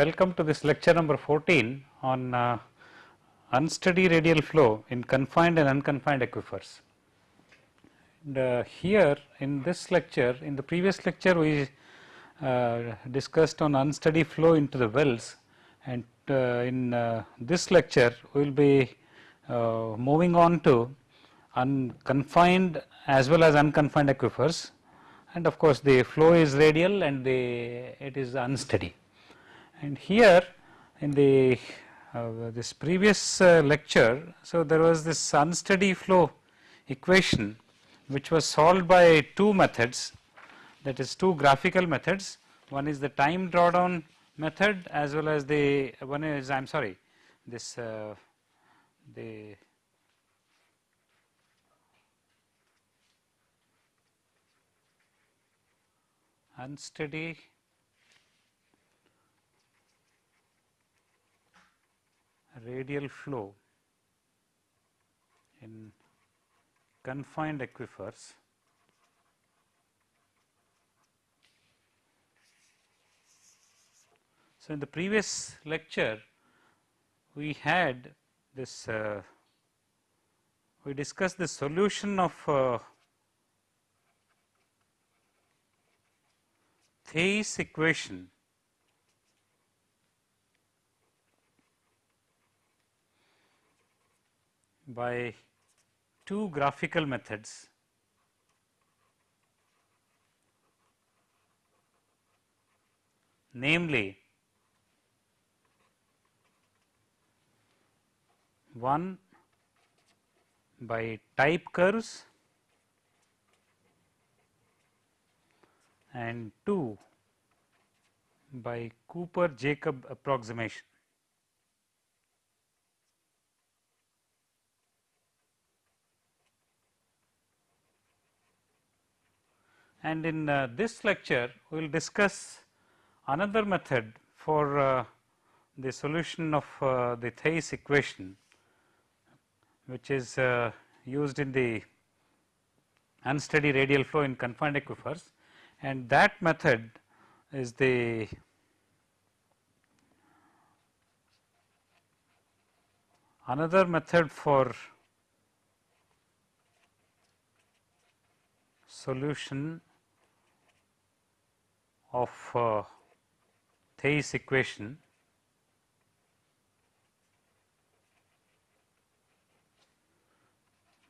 Welcome to this lecture number 14 on uh, unsteady radial flow in confined and unconfined aquifers. And, uh, here in this lecture, in the previous lecture we uh, discussed on unsteady flow into the wells and uh, in uh, this lecture we will be uh, moving on to unconfined as well as unconfined aquifers and of course the flow is radial and the it is unsteady. And here in the uh, this previous uh, lecture, so there was this unsteady flow equation which was solved by two methods that is two graphical methods. One is the time drawdown method as well as the one is I am sorry this uh, the unsteady radial flow in confined aquifers. So, in the previous lecture we had this uh, we discussed the solution of uh, Theis equation by two graphical methods namely one by type curves and 2 by Cooper Jacob approximation. And in uh, this lecture, we will discuss another method for uh, the solution of uh, the Theis equation, which is uh, used in the unsteady radial flow in confined aquifers. And that method is the another method for solution of uh, equation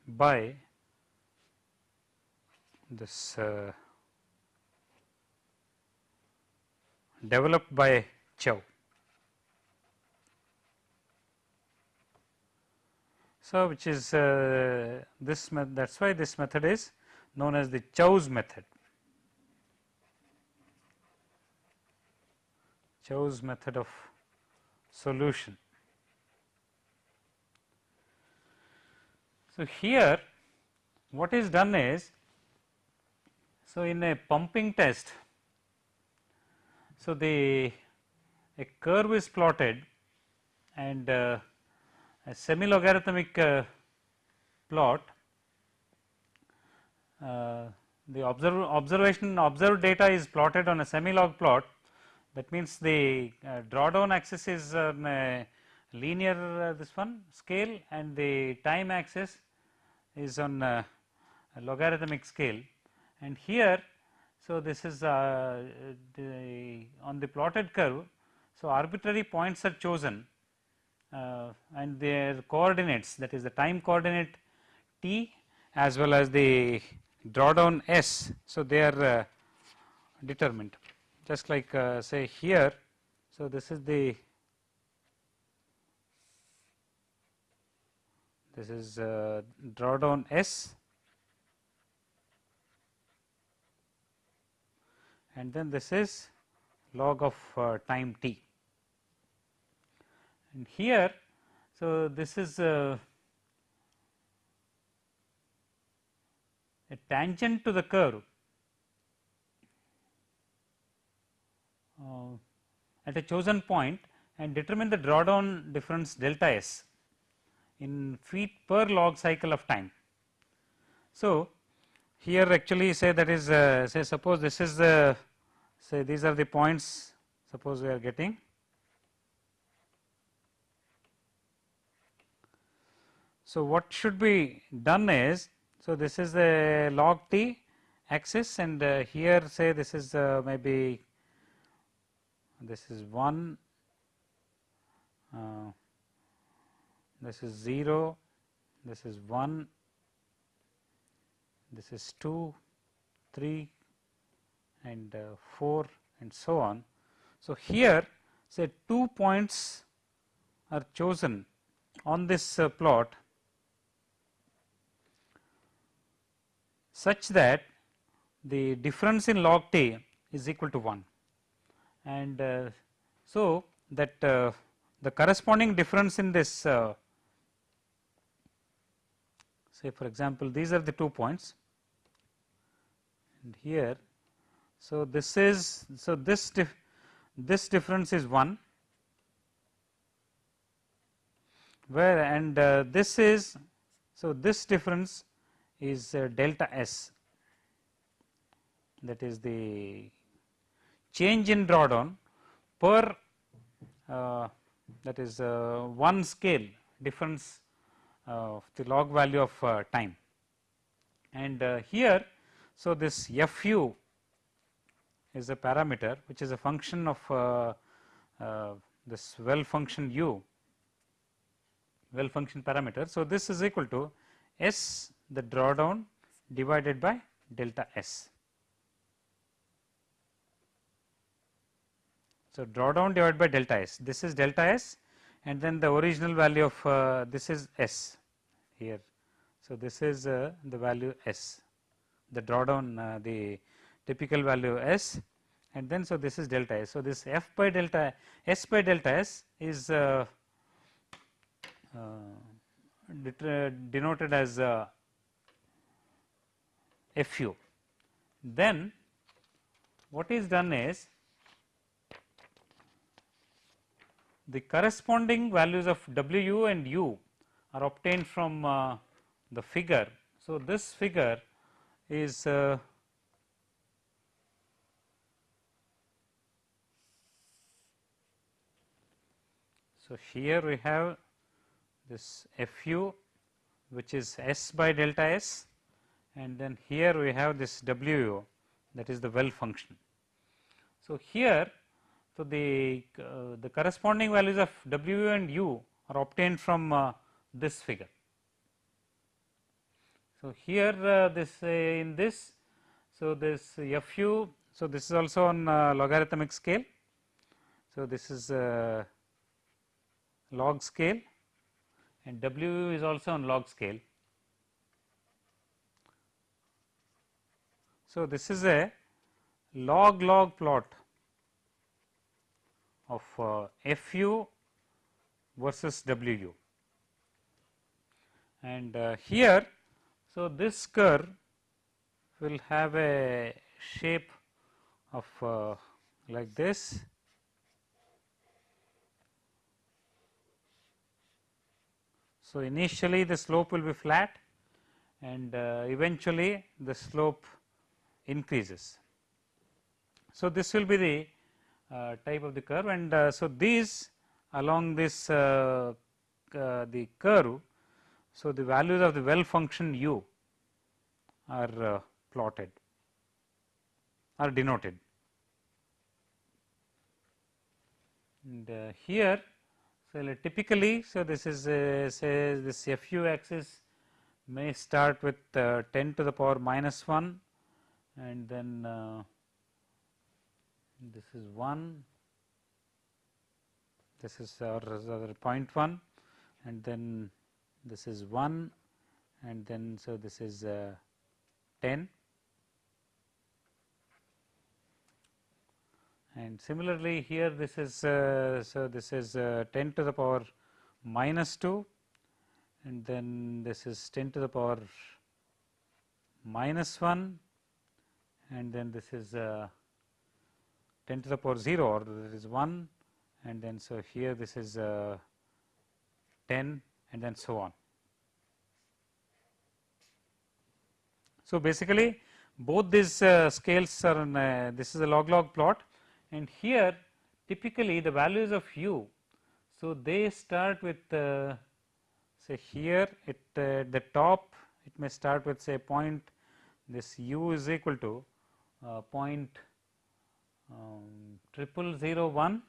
by this uh, developed by Chow. So, which is uh, this that is why this method is known as the Chow's method. Chow's method of solution. So, here what is done is, so in a pumping test, so the a curve is plotted and uh, a semi logarithmic uh, plot uh, the observe observation observed data is plotted on a semi log plot that means the uh, drawdown axis is on a linear uh, this one scale and the time axis is on a logarithmic scale. And here so this is uh, the on the plotted curve so arbitrary points are chosen uh, and their coordinates that is the time coordinate t as well as the drawdown s. So they are uh, determined just like uh, say here. So this is the this is uh, drawdown S. And then this is log of uh, time t. And here, so this is uh, a tangent to the curve Uh, at a chosen point and determine the drawdown difference delta s in feet per log cycle of time. So, here actually say that is uh, say suppose this is the say these are the points suppose we are getting. So, what should be done is so this is the log t axis and uh, here say this is uh, maybe this is 1, uh, this is 0, this is 1, this is 2, 3 and uh, 4 and so on. So, here say two points are chosen on this uh, plot such that the difference in log t is equal to 1 and uh, so that uh, the corresponding difference in this uh, say for example, these are the two points and here. So, this is so this dif this difference is 1 where and uh, this is so this difference is uh, delta s that is the change in drawdown per uh, that is uh, one scale difference of the log value of uh, time. And uh, here, so this f u is a parameter which is a function of uh, uh, this well function u well function parameter. So, this is equal to s the drawdown divided by delta s. So, drawdown divided by delta s this is delta s and then the original value of uh, this is s here. So, this is uh, the value s the drawdown uh, the typical value s and then so this is delta s. So, this f by delta s by delta s is uh, uh, denoted as uh, fu. Then what is done is the corresponding values of W and U are obtained from uh, the figure. So, this figure is uh, so here we have this Fu which is S by delta S and then here we have this WU that is the well function. So, here so, the, uh, the corresponding values of W and U are obtained from uh, this figure. So, here uh, this uh, in this, so this Fu, so this is also on uh, logarithmic scale. So, this is uh, log scale and W is also on log scale. So, this is a log log plot of uh, Fu versus Wu. And uh, here, so this curve will have a shape of uh, like this. So, initially the slope will be flat and uh, eventually the slope increases. So, this will be the type of the curve and uh, so these along this uh, the curve. So, the values of the well function u are plotted are denoted and here so typically so this is uh, say this fu axis may start with uh, 10 to the power minus 1 and then uh, this is 1, this is our, our point 1 and then this is 1 and then so this is uh, 10 and similarly here this is uh, so this is uh, 10 to the power minus 2 and then this is 10 to the power minus 1 and then this is uh, 10 to the power 0 or there is 1 and then so here this is uh, 10 and then so on. So, basically both these uh, scales are in uh, this is a log log plot and here typically the values of u. So, they start with uh, say here it uh, at the top it may start with say point this u is equal to uh, point um, triple zero one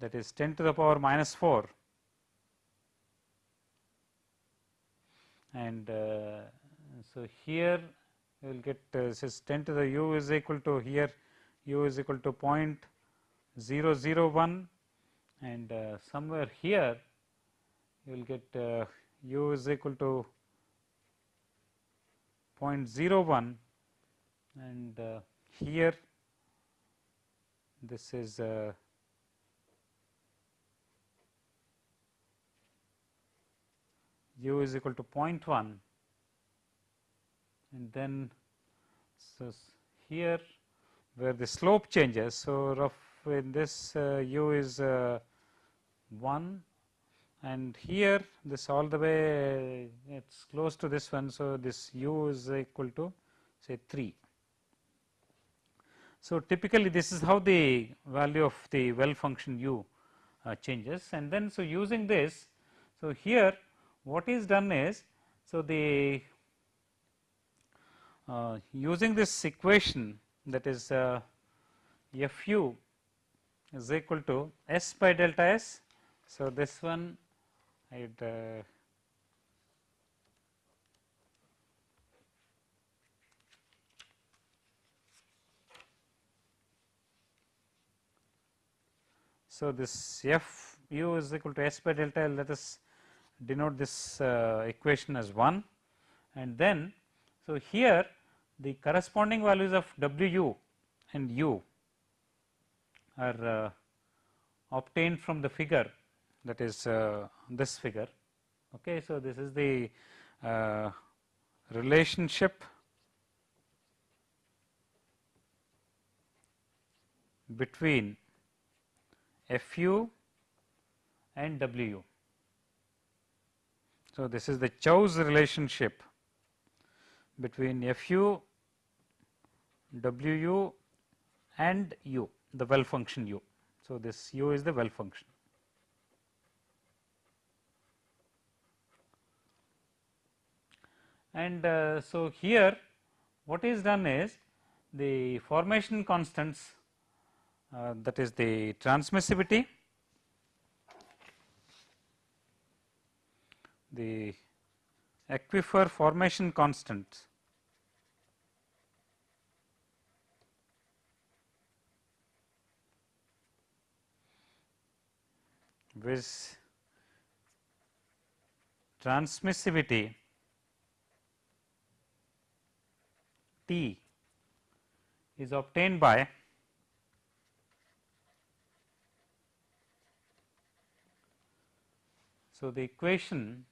that is 10 to the power minus 4 and uh, so here you will get uh, says 10 to the u is equal to here u is equal to point 001 and uh, somewhere here you will get uh, u is equal to 0.01 and uh, here this is uh, u is equal to 0.1 and then so here where the slope changes. So, rough in this uh, u is uh, 1 and here this all the way it is close to this one. So, this u is equal to say 3. So, typically this is how the value of the well function u uh, changes and then so using this. So, here what is done is so the uh, using this equation that is uh, f u is equal to s by delta s. So, this one I would So, this f u is equal to s by delta L let us denote this uh, equation as 1 and then so here the corresponding values of w u and u are uh, obtained from the figure that is uh, this figure. Okay. So, this is the uh, relationship between f u and w u. So, this is the Chow's relationship between f u, w u and u the well function u. So, this u is the well function. And uh, so, here what is done is the formation constants uh, that is the transmissivity, the aquifer formation constant. With transmissivity T is obtained by so the equation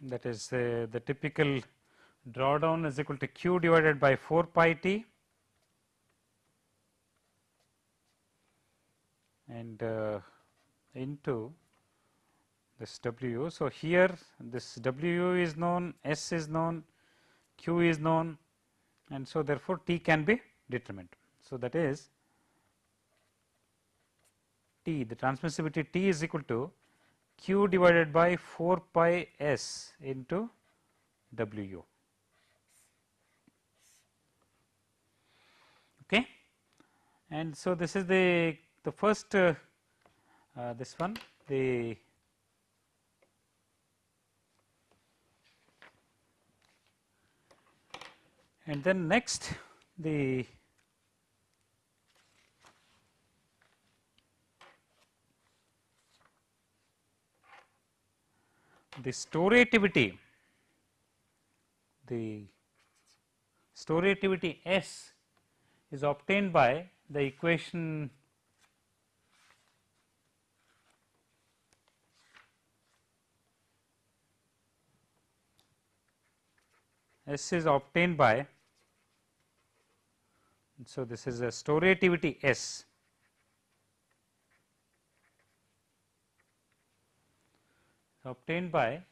that is uh, the typical drawdown is equal to q divided by 4 pi t. And uh, into this W. So, here this W is known, S is known, Q is known and so therefore, T can be determined. So, that is T the transmissivity T is equal to Q divided by 4 pi S into W. Okay. And so, this is the the first uh, uh, this one the and then next the the storativity the storativity S is obtained by the equation S is obtained by so this is a storativity S. Obtained by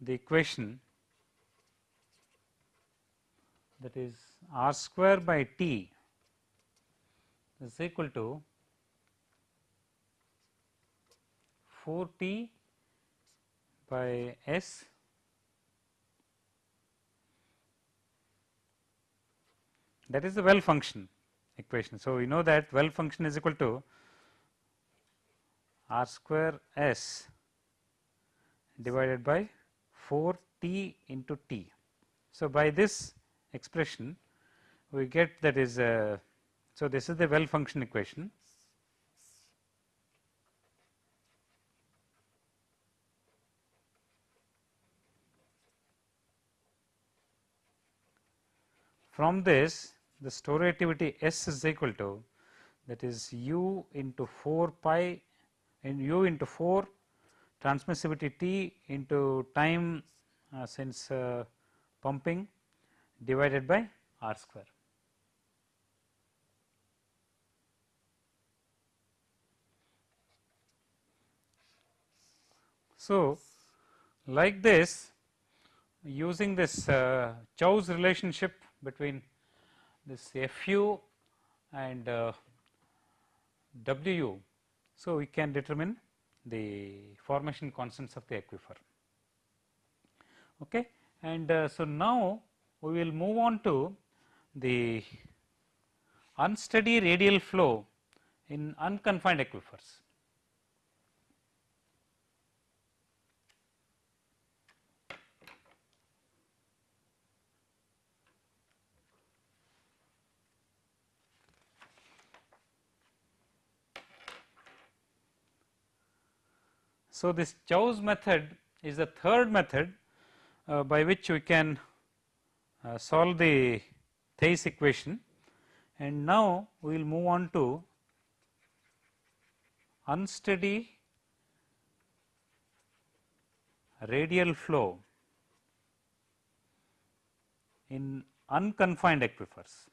the equation that is r square by t is equal to 4 t by s that is the well function equation. So, we know that well function is equal to r square s divided by 4 t into t. So, by this expression we get that is uh, so this is the well function equation from this the storativity S is equal to that is u into 4 pi and u into 4 transmissivity T into time uh, since uh, pumping divided by R square. So, like this using this uh, Chow's relationship between this Fu and uh, Wu. So, we can determine the formation constants of the aquifer. Okay. And uh, so, now we will move on to the unsteady radial flow in unconfined aquifers. So, this Chow's method is the third method uh, by which we can uh, solve the Theis equation and now we will move on to unsteady radial flow in unconfined aquifers.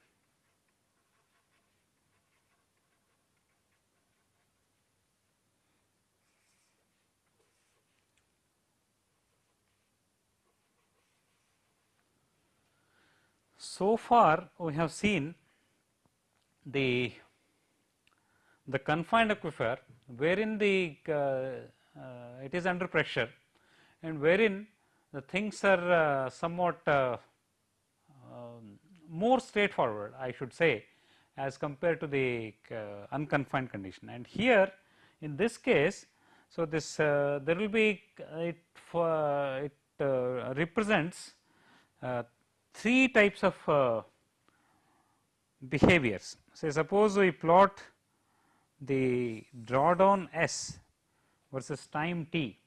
So far we have seen the the confined aquifer wherein the uh, uh, it is under pressure and wherein the things are uh, somewhat uh, um, more straightforward I should say as compared to the uh, unconfined condition. And here in this case so this there will be it it represents three types of uh, behaviors. Say suppose we plot the drawdown S versus time t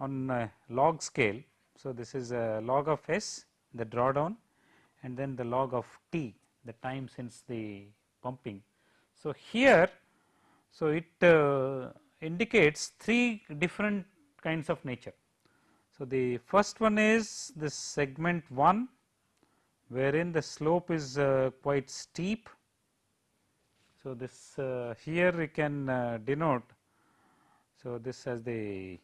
on log scale. So, this is a log of S the drawdown and then the log of t the time since the pumping. So, here so it uh, indicates three different kinds of nature. So, the first one is this segment 1 wherein the slope is uh, quite steep. So, this uh, here we can uh, denote. So, this as the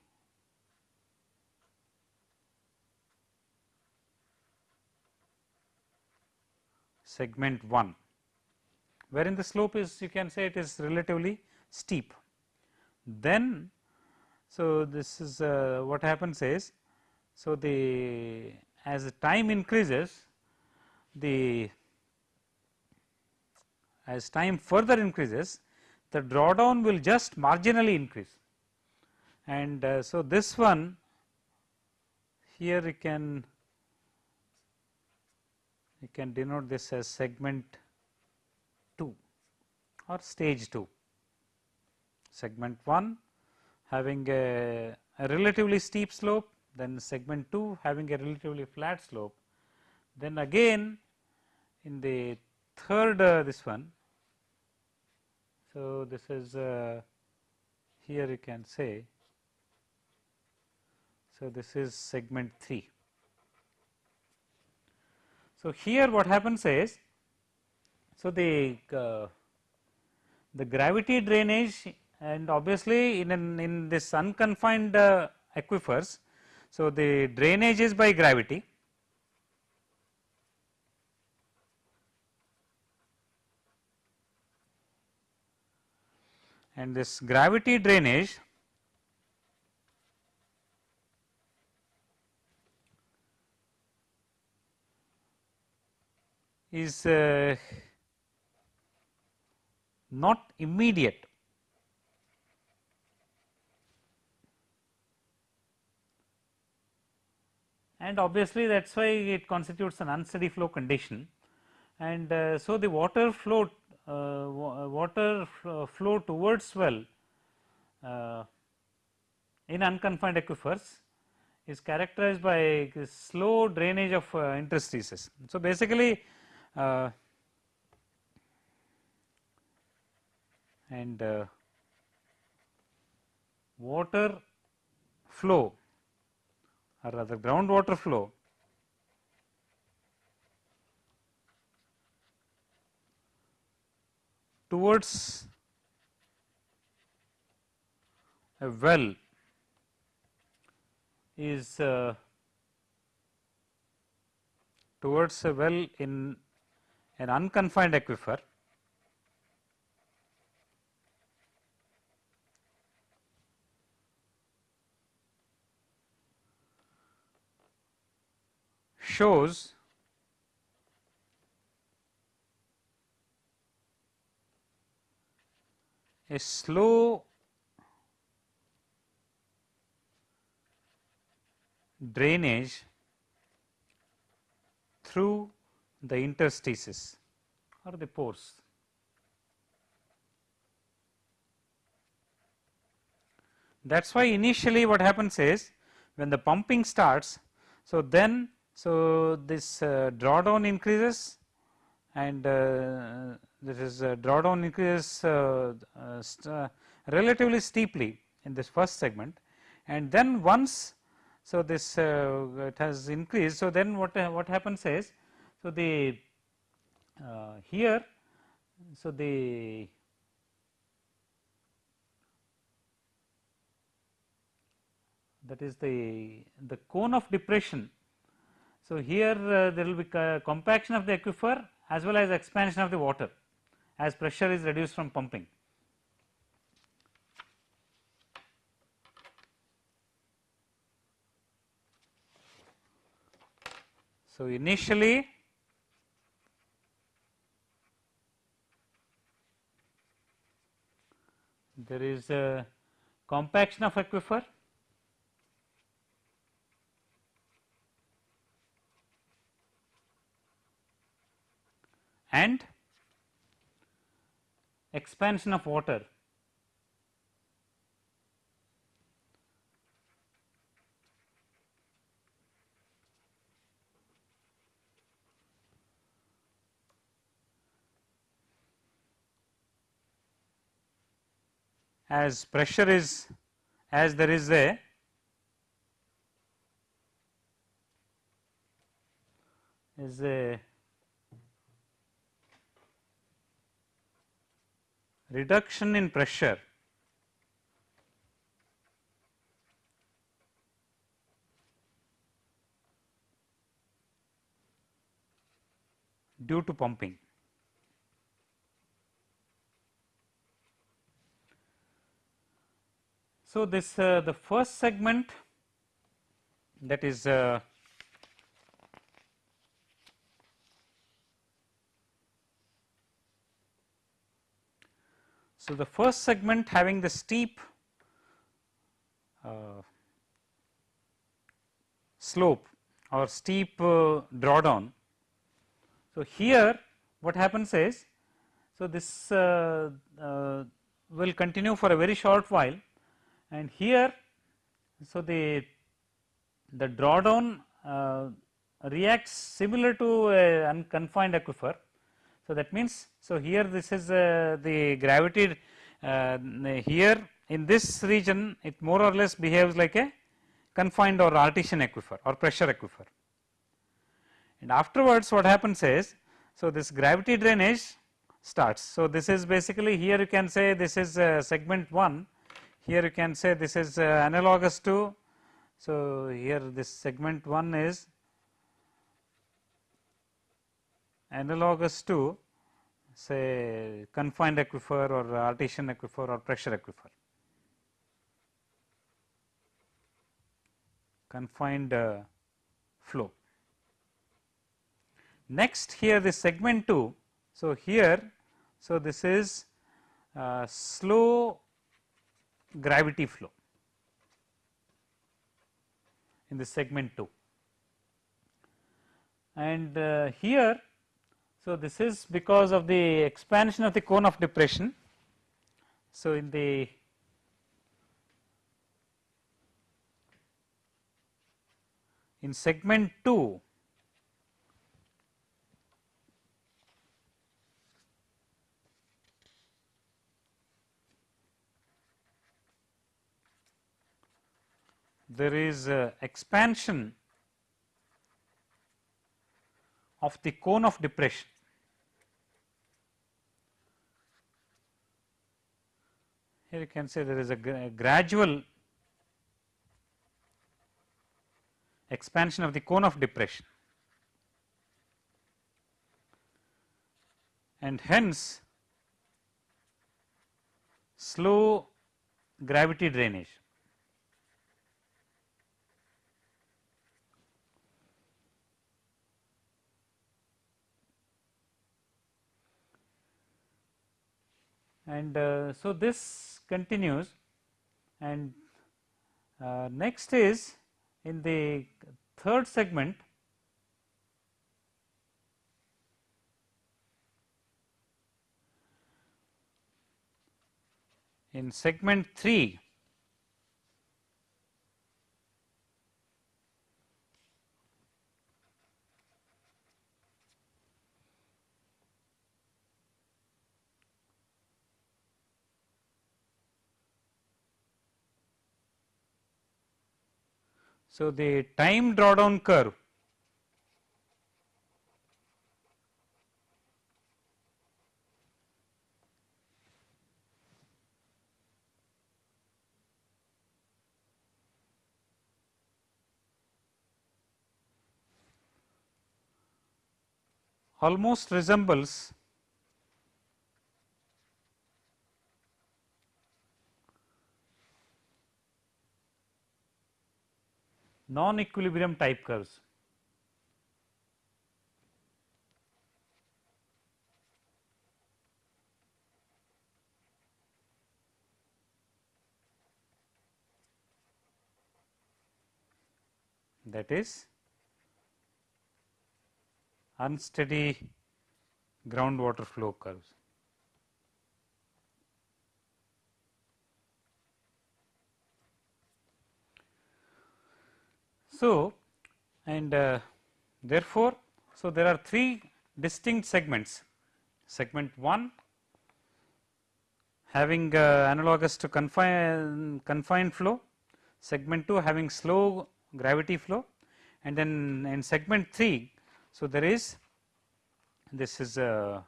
segment 1 wherein the slope is you can say it is relatively steep. Then, so this is uh, what happens is so, the as the time increases the as time further increases the drawdown will just marginally increase. And uh, so this one here you can we can denote this as segment 2 or stage 2 segment 1 having a, a relatively steep slope then segment 2 having a relatively flat slope. Then again in the third uh, this one. So, this is uh, here you can say. So, this is segment 3. So, here what happens is, so the uh, the gravity drainage and obviously in an, in this unconfined uh, aquifers. So, the drainage is by gravity. And this gravity drainage is uh, not immediate and obviously that is why it constitutes an unsteady flow condition and uh, so the water flow uh, water flow towards well uh, in unconfined aquifers is characterized by slow drainage of uh, interstices. So, basically uh, and uh, water flow or rather groundwater flow. Towards a well is uh, towards a well in an unconfined aquifer shows a slow drainage through the interstices or the pores. That is why initially what happens is when the pumping starts, so then so this uh, drawdown increases and uh, this is uh, drawdown increases uh, uh, st relatively steeply in this first segment and then once so this it has increased. So then what what happens is so the here so the that is the the cone of depression. So here uh, there will be compaction of the aquifer as well as expansion of the water as pressure is reduced from pumping. So, initially there is a compaction of aquifer and expansion of water. As pressure is as there is a is a reduction in pressure due to pumping. So, this uh, the first segment that is uh, So, the first segment having the steep uh, slope or steep uh, drawdown. So, here what happens is, so this uh, uh will continue for a very short while and here, so the, the drawdown uh, reacts similar to a unconfined aquifer so, that means, so here this is uh, the gravity uh, here in this region it more or less behaves like a confined or artesian aquifer or pressure aquifer. And afterwards what happens is, so this gravity drainage starts. So, this is basically here you can say this is uh, segment 1, here you can say this is uh, analogous to So, here this segment 1 is analogous to say confined aquifer or artesian aquifer or pressure aquifer. confined uh, flow. Next here this segment 2. So, here so this is uh, slow gravity flow in the segment 2 and uh, here so this is because of the expansion of the cone of depression so in the in segment 2 there is uh, expansion of the cone of depression. Here you can say there is a, gradual expansion of the cone of depression and hence slow gravity drainage. And uh, so, this continues. And uh, next is in the third segment in segment 3 So, the time drawdown curve. Almost resembles non-equilibrium type curves. that is unsteady groundwater flow curves. So, and uh, therefore, so there are three distinct segments segment 1 having uh, analogous to confine, confined flow, segment 2 having slow gravity flow and then in segment 3. So, there is this is a,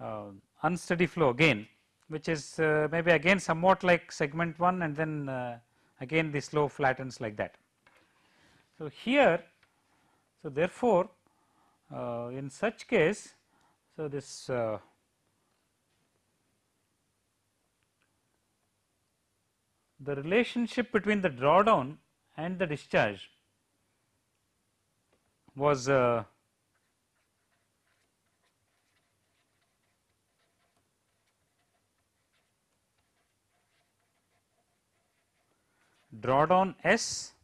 a unsteady flow again which is uh, maybe again somewhat like segment 1 and then uh, again the slow flattens like that. So, here so therefore, uh, in such case so this uh, the relationship between the drawdown and the discharge was uh, drawdown S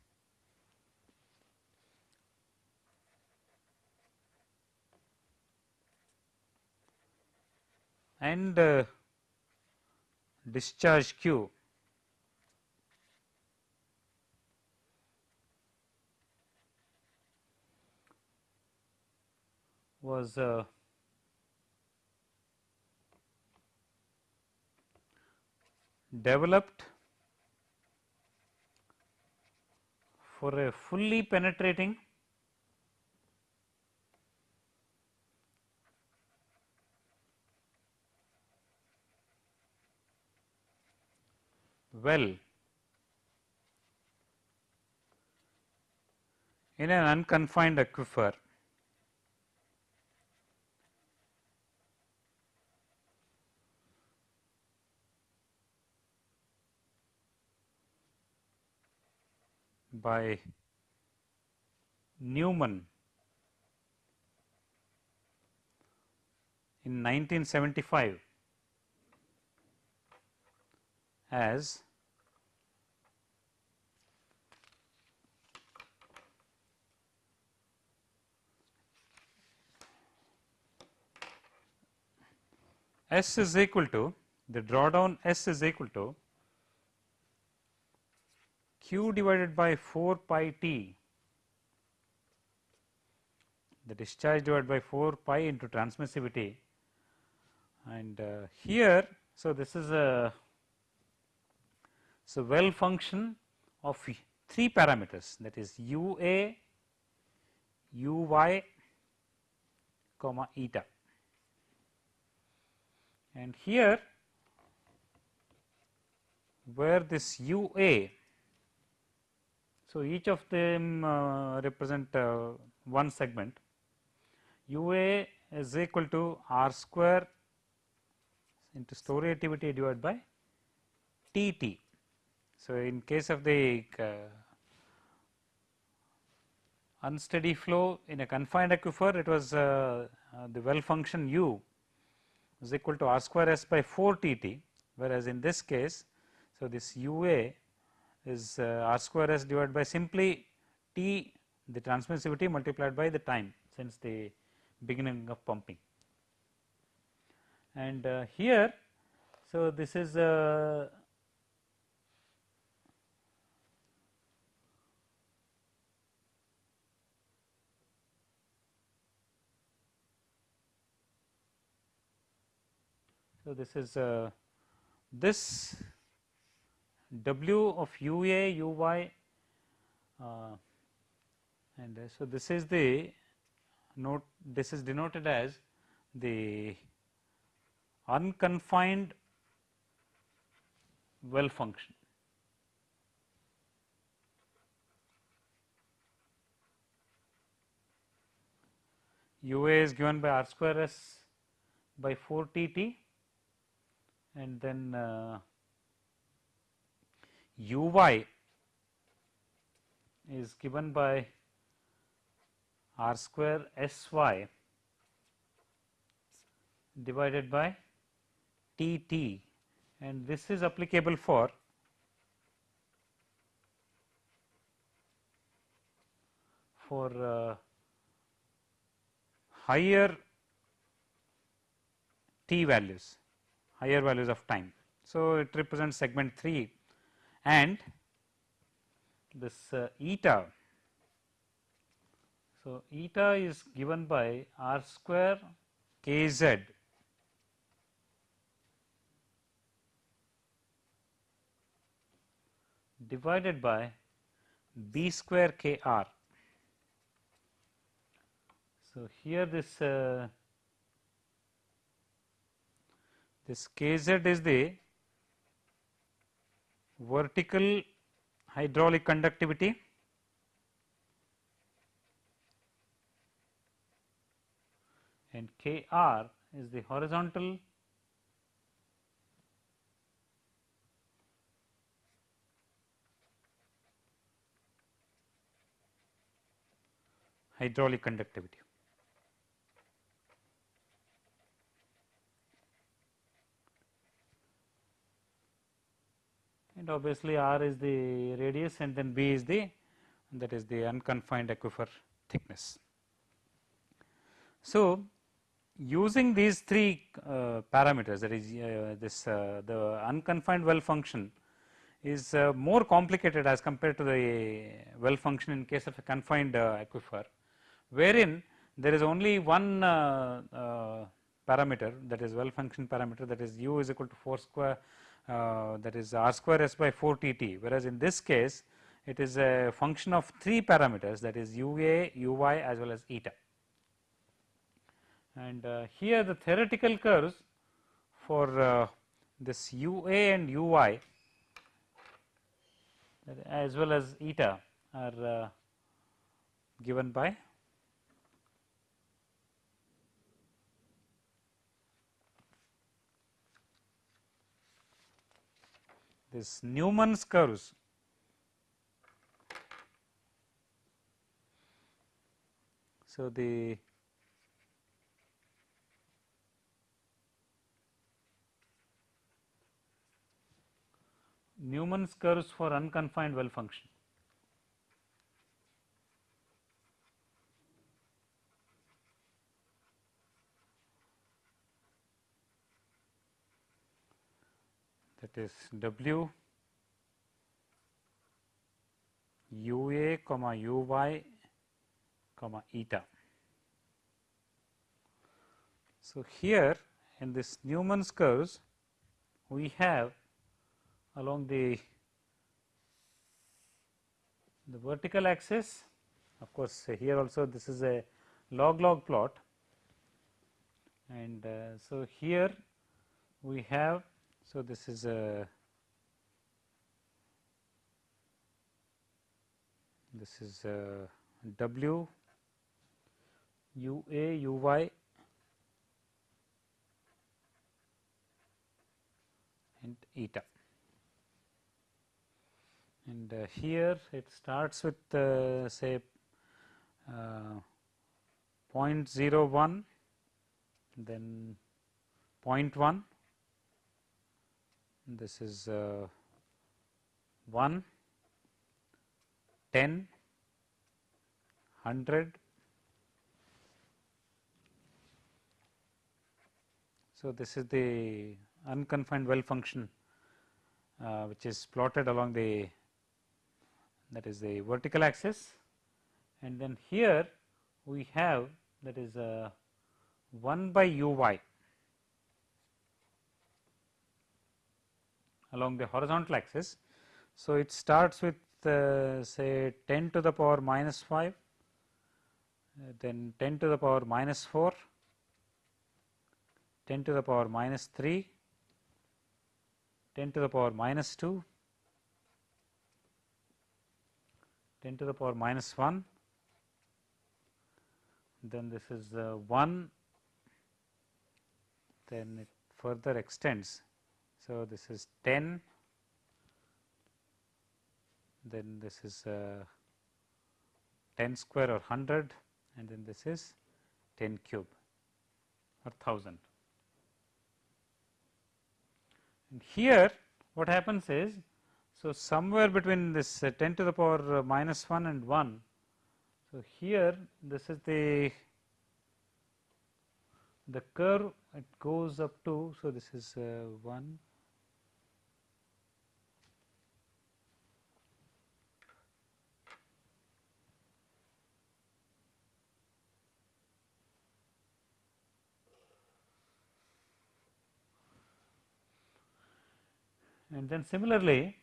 and uh, discharge Q. Was uh, developed for a fully penetrating well. In an unconfined aquifer. By Neuman. In 1975 as S is equal to the drawdown S is equal to q divided by 4 pi t. The discharge divided by 4 pi into transmissivity. And uh, here. So, this is a so well function of three parameters. That is u a, u y, comma eta and here where this u a. So, each of them uh, represent uh, one segment u a is equal to r square into storativity divided by T t. So, in case of the uh, unsteady flow in a confined aquifer it was uh, uh, the well function u is equal to r square s by 4 T t whereas in this case. So, this u a is uh, r square s divided by simply T the transmissivity multiplied by the time since the beginning of pumping and uh, here. So, this is uh, So, this is uh, this W of U A U Y uh, and uh, so this is the note this is denoted as the unconfined well function. U a is given by r square s by 4 T T and then uh, U y is given by r square s y divided by T t. And this is applicable for for uh, higher t values higher values of time. So, it represents segment 3 and this uh, eta. So, eta is given by r square k z divided by b square k r. So, here this uh, this k z is the vertical hydraulic conductivity and k r is the horizontal hydraulic conductivity. And obviously, r is the radius and then b is the that is the unconfined aquifer thickness. So, using these three uh, parameters that is uh, this uh, the unconfined well function is uh, more complicated as compared to the well function in case of a confined uh, aquifer wherein there is only one uh, parameter that is well function parameter that is u is equal to 4 square uh, that is r square s by 4 t t whereas in this case it is a function of three parameters that is u a, u y as well as eta. And uh, here the theoretical curves for uh, this u a and u y as well as eta are given by this Neuman's curves So, the Neuman's curves for unconfined well function. That is W u a comma u y comma eta. So, here in this Neuman's curves we have along the the vertical axis of course, here also this is a log log plot and uh, so here we have so this is a this is a W u a u y. And eta. And uh, here it starts with uh, say uh, 0.01 then 0.1 this is uh, 1 10 100 so this is the unconfined well function uh, which is plotted along the that is the vertical axis. And then here we have that is uh, 1 by u y along the horizontal axis. So, it starts with uh, say 10 to the power minus 5, uh, then 10 to the power minus 4, 10 to the power minus 3, 10 to the power minus 2, 10 to the power minus 1, then this is uh, 1, then it further extends. So, this is 10, then this is uh, 10 square or 100 and then this is 10 cube or 1000. And here what happens is, so somewhere between this uh, 10 to the power uh, minus 1 and 1. So, here this is the the curve it goes up to. So, this is uh, 1 and then similarly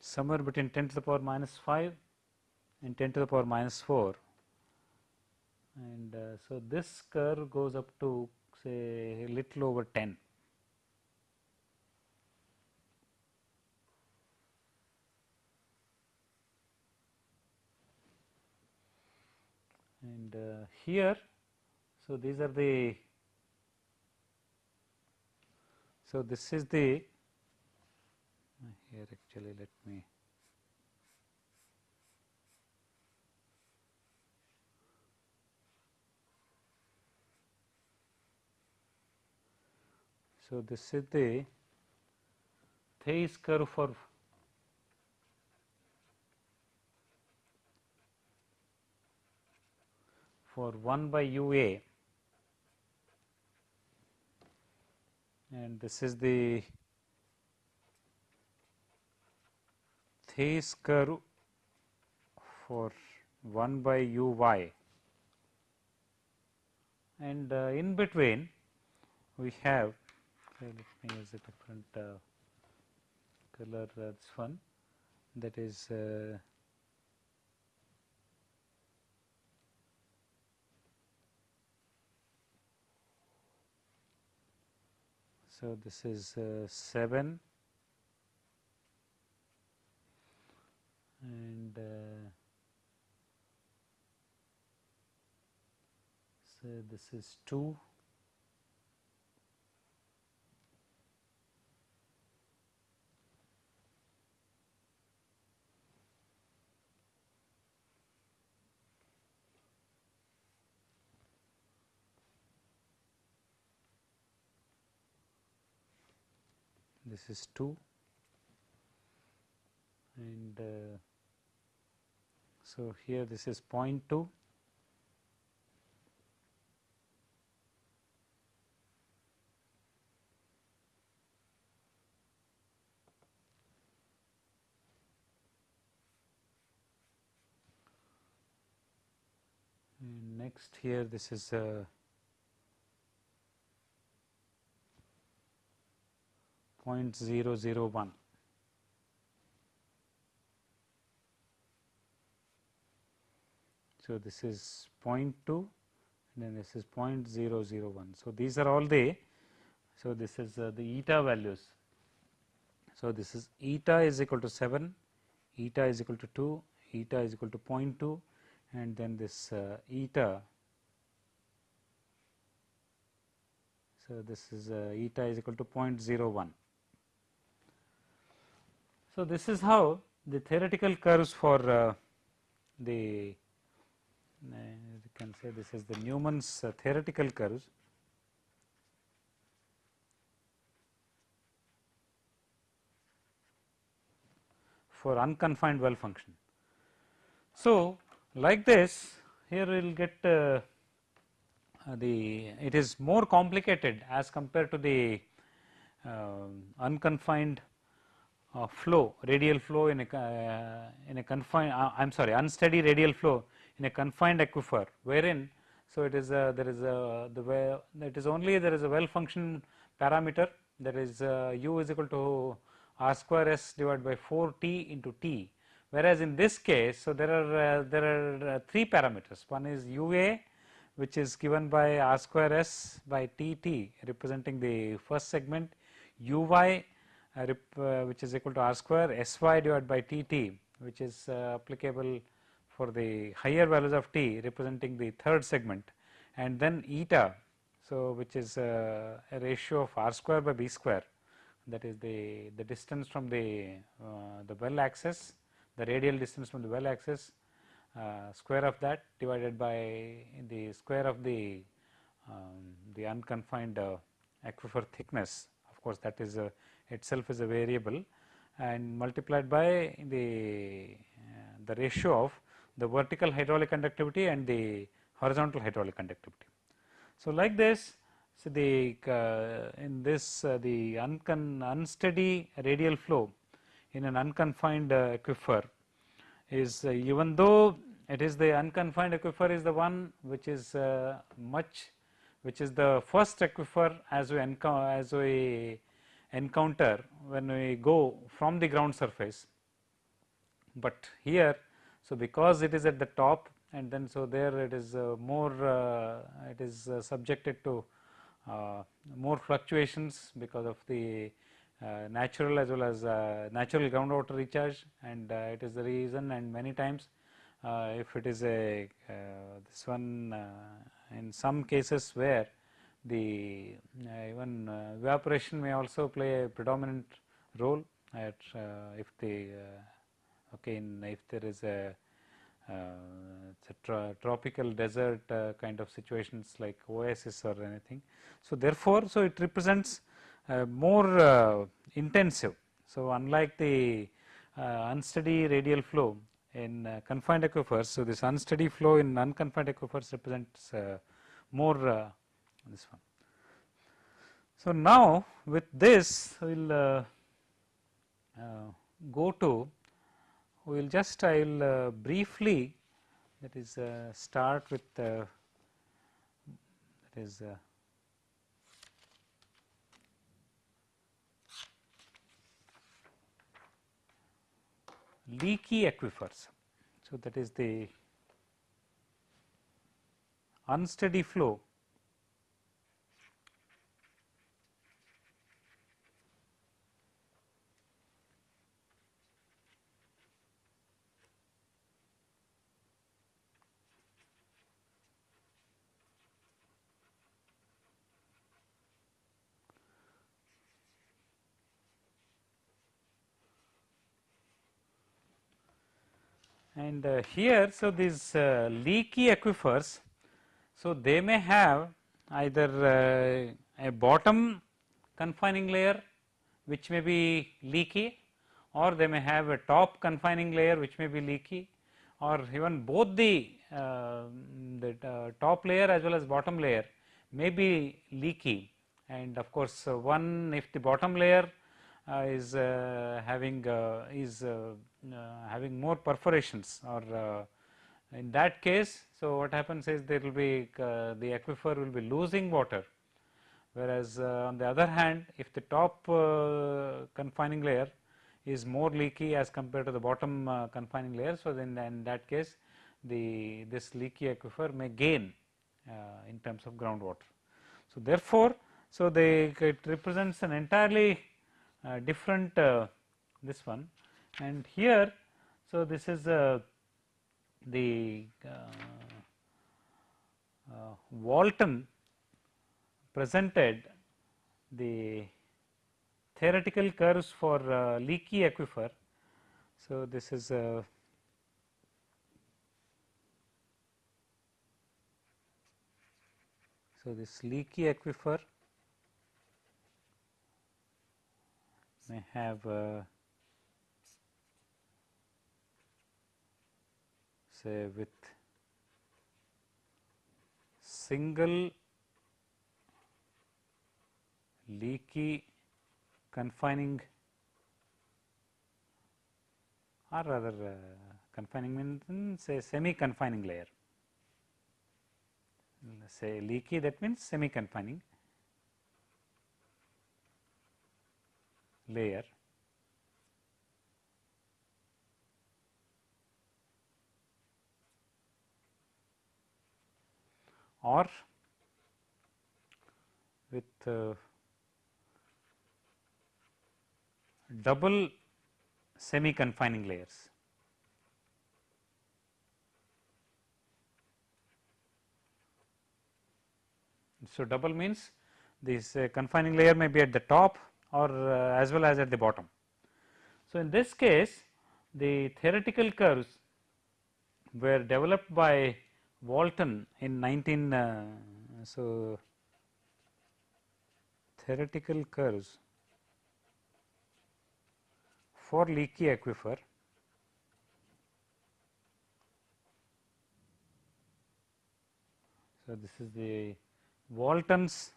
somewhere between 10 to the power minus 5 and 10 to the power minus 4 and uh, so this curve goes up to say a little over 10 and uh, here so these are the So, this is the here actually let me So, this is the Theis curve for for 1 by u a and this is the Theis curve for 1 by u y. And uh, in between we have okay, let me use a different uh, color uh, this one. That is So, this is uh, 7 and uh, so this is 2 this is 2 and uh, so here this is 0.2 and next here this is uh, 0.001. So, this is 0.2 and then this is 0.001. So, these are all the, so this is uh, the eta values. So, this is eta is equal to 7, eta is equal to 2, eta is equal to 0.2 and then this uh, eta. So, this is uh, eta is equal to 0.01. So, this is how the theoretical curves for uh, the uh, you can say this is the Neuman's uh, theoretical curves. for unconfined well function. So, like this here we will get uh, the it is more complicated as compared to the uh, unconfined uh, flow radial flow in a uh, in a confined uh, I am sorry unsteady radial flow in a confined aquifer wherein so it is a, there is a the way it is only there is a well function parameter that is uh, u is equal to r square s divided by 4 t into t. Whereas in this case so there are uh, there are uh, three parameters. One is ua which is given by r square s by t t representing the first segment uy which is equal to r square sy divided by tt which is uh, applicable for the higher values of t representing the third segment and then eta. So, which is a ratio of r square by b square that is the, the distance from the, the well axis the radial distance from the well axis uh, square of that divided by the square of the um, the unconfined uh, aquifer thickness of course that is a itself is a variable and multiplied by the, uh, the ratio of the vertical hydraulic conductivity and the horizontal hydraulic conductivity. So, like this so the uh, in this uh, the unsteady radial flow in an unconfined uh, aquifer is uh, even though it is the unconfined aquifer is the one which is uh, much which is the first aquifer as we as we encounter when we go from the ground surface. But here, so because it is at the top and then so there it is uh, more uh, it is uh, subjected to uh, more fluctuations because of the uh, natural as well as uh, natural groundwater recharge and it is the reason and many times if it is a this one in some cases where the uh, even uh, evaporation may also play a predominant role at uh, if the okay in if there is a uh, tropical desert uh, kind of situations like oasis or anything. So, therefore, so it represents uh, more intensive. So, unlike the unsteady radial flow in confined aquifers, so this unsteady flow in unconfined aquifers represents more this one. So, now with this we will uh, uh, go to we will just I will uh, briefly that is uh, start with uh, that is uh, leaky aquifers. So, that is the unsteady flow And uh, here, so these uh, leaky aquifers, so they may have either uh, a bottom confining layer which may be leaky or they may have a top confining layer which may be leaky or even both the, uh, the uh, top layer as well as bottom layer may be leaky. And of course, uh, one if the bottom layer is having is having more perforations or in that case. So, what happens is there will be the aquifer will be losing water whereas on the other hand if the top confining layer is more leaky as compared to the bottom uh, confining layer. So, then in that case the this leaky aquifer may gain uh, in terms of groundwater. So, therefore, so they it represents an entirely uh, different uh, this one and here. So, this is uh, the uh, Walton presented the theoretical curves for uh, leaky aquifer. So, this is a uh, so this leaky aquifer may have uh, say with single leaky confining or rather uh, confining means say semi confining layer. Say leaky that means semi confining layer or with uh, double semi confining layers. So, double means this uh, confining layer may be at the top or uh, as well as at the bottom. So, in this case the theoretical curves were developed by Walton in 19 uh, so theoretical curves for leaky aquifer So, this is the Walton's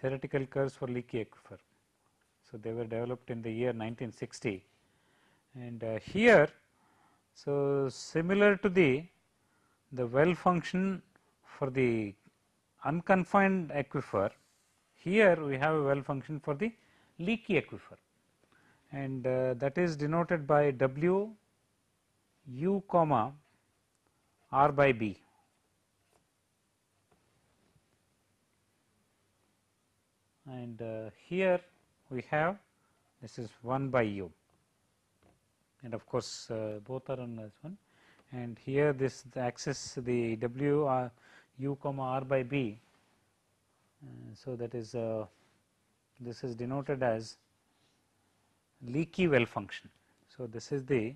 theoretical curves for leaky aquifer. So, they were developed in the year 1960 and uh, here. So, similar to the the well function for the unconfined aquifer here we have a well function for the leaky aquifer and uh, that is denoted by W u comma r by b. And uh, here we have this is 1 by u and of course, uh, both are on this one and here this the axis the w r u comma r by b uh, so, that is uh, this is denoted as leaky well function. So, this is the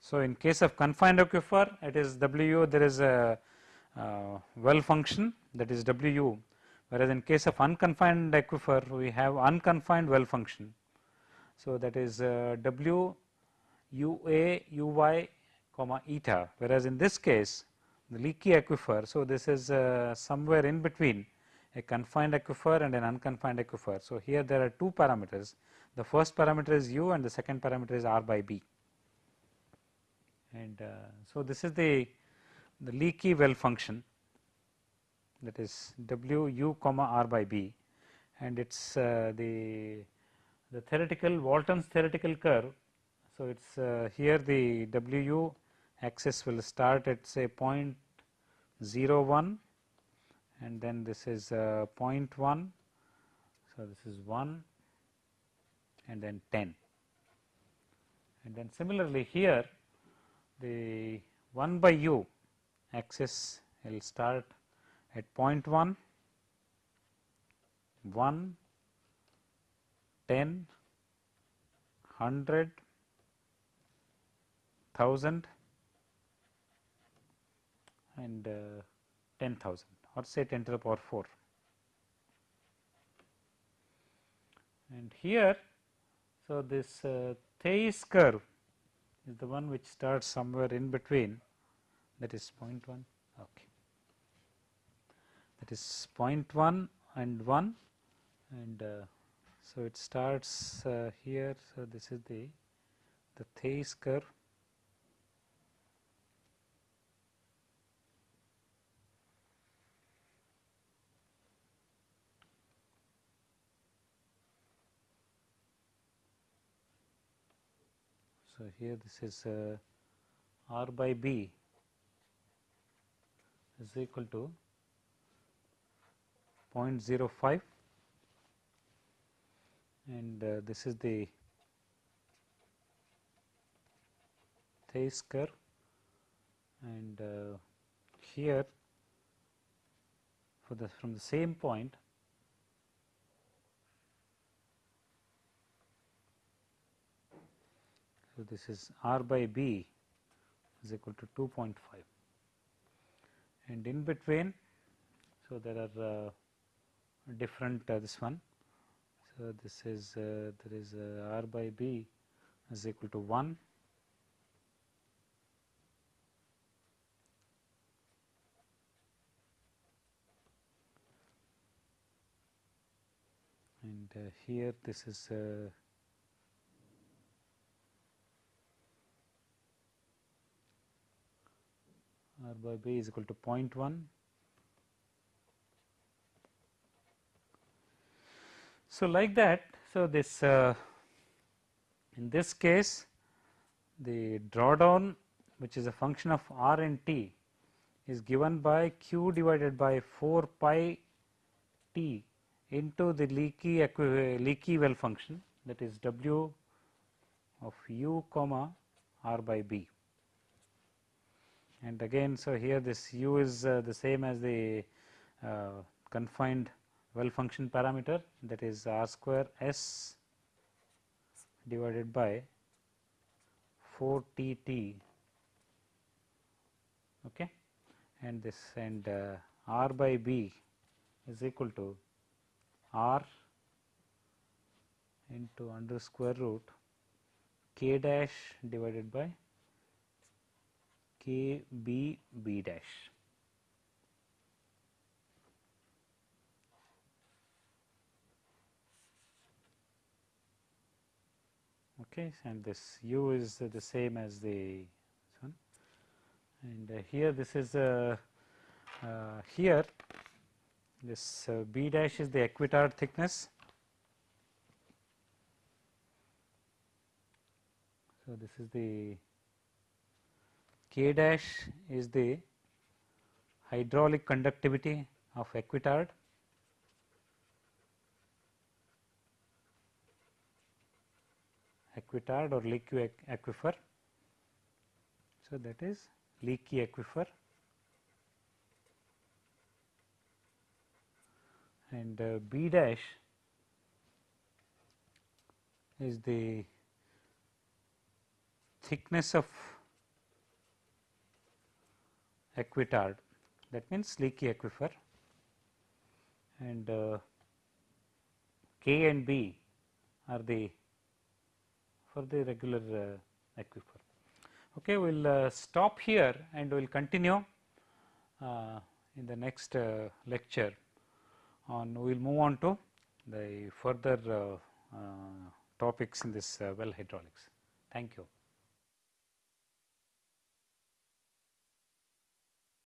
So, in case of confined aquifer it is W there is a uh, well function that is W whereas in case of unconfined aquifer we have unconfined well function. So, that is uh, W u a u y comma eta whereas in this case the leaky aquifer. So, this is uh, somewhere in between a confined aquifer and an unconfined aquifer. So, here there are two parameters the first parameter is u and the second parameter is r by b and uh, so this is the the leaky well function that is w u comma r by b and it is uh, the the theoretical Walton's theoretical curve so, it is uh, here the W u axis will start at say 0.01 and then this is uh, 0.1. So, this is 1 and then 10 and then similarly here the 1 by u axis will start at 0.1 1, 10, 100, 1000 and uh, 10,000 or say 10 to the power 4. And here, so this uh, curve is the one which starts somewhere in between that is 0.1 okay that is 0.1 and 1 and uh, so it starts uh, here. So this is the the Theis curve. So, here this is uh, R by B is equal to 0.05 and uh, this is the Theis curve and uh, here for the from the same point So, this is R by B is equal to 2.5 and in between. So, there are uh, different uh, this one. So, this is uh, there is uh, R by B is equal to 1 and uh, here this is uh, r by b is equal to 0.1. So, like that, so this uh, in this case the drawdown which is a function of r and t is given by q divided by 4 pi t into the leaky leaky well function that is w of u comma r by b. And again so here this u is uh, the same as the uh, confined well function parameter that is r square s divided by 4 t t okay and this and uh, r by b is equal to r into under square root k dash divided by K B B dash. Okay, and this u is the same as the one, and uh, here this is uh, uh, here this uh, b dash is the aquitard thickness. So, this is the K dash is the hydraulic conductivity of aquitard aquitard or leaky aquifer. So, that is leaky aquifer. And uh, B dash is the thickness of aquitard. That means leaky aquifer. And uh, K and B are the for the regular uh, aquifer. Okay, we will uh, stop here and we will continue uh, in the next uh, lecture on we will move on to the further uh, topics in this well hydraulics. Thank you.